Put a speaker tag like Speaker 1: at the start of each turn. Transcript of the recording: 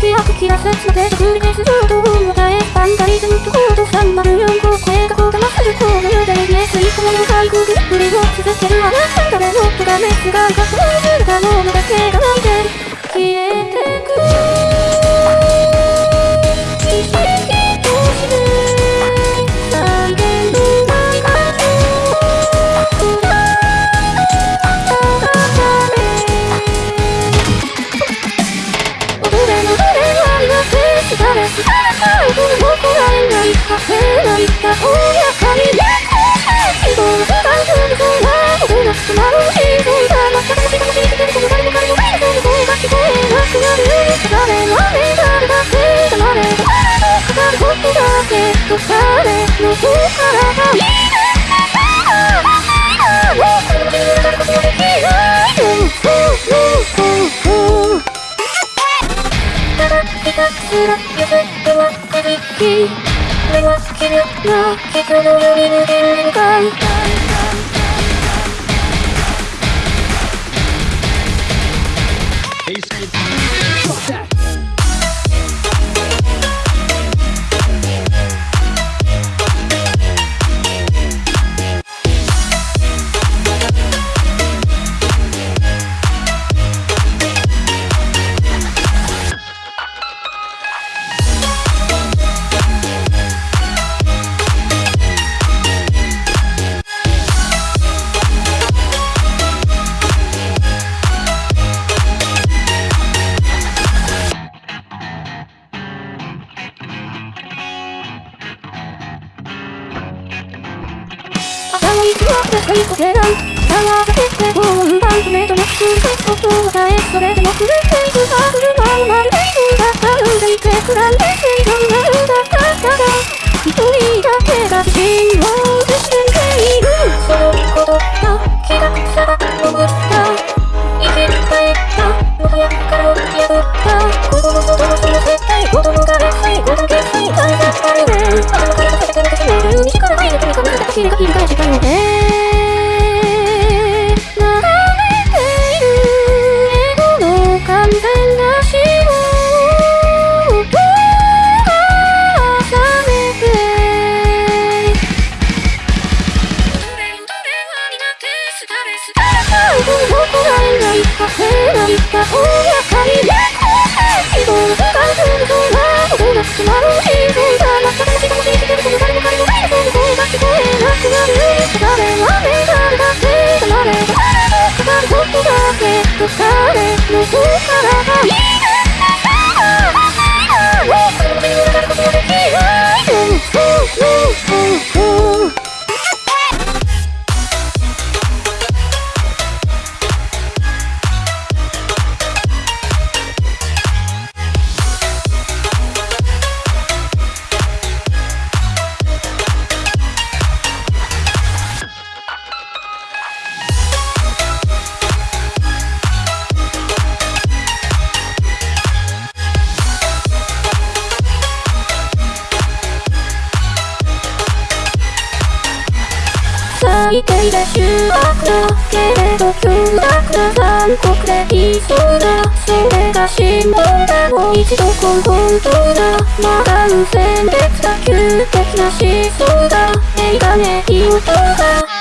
Speaker 1: 平さつまで作りです上等も耐えバンダリズムとコード304号声がこう騙するコードよでね吸い込める最後グリップリを続けるあなた誰の音がメスがせないかおやかにね希望が大丈夫そうなことなくなる映像がまた楽し楽しいてるこの誰も彼もないの声が聞こえなくなる誰の目誰だけ黙れ誰のかかることだけと彼の方からがいいただひたすら譲ってはくじき俺は奇妙な人のより抜けるのかい朝の息はくいこけない合わせてご運番止めとなくすることをさえそれでもくれていくは車をまるでいるんだ歩んでいてくらんで水道がるんだだから一人だけが自信を失っているそのことが気がさが潜った生き返った元やからを破った子供とどうしても絶対子供が劣勢ごと決済大だったりね頭から立てててめる西から入るとにかむたきが切り返したのでどこがえないかせないかおやかにね希望がするそうなことなくなる映像がまた楽し楽しいてる。この誰も彼もないその声が聞こえなくなる誰はね誰だけ黙れ誰のかかることだけと誰の方からがいい最低で修学だけれど凶悪な残酷でいそうだそれが辛抱だもう一度根本当だまだ無線別だ急的な思想だ映画ねいい音が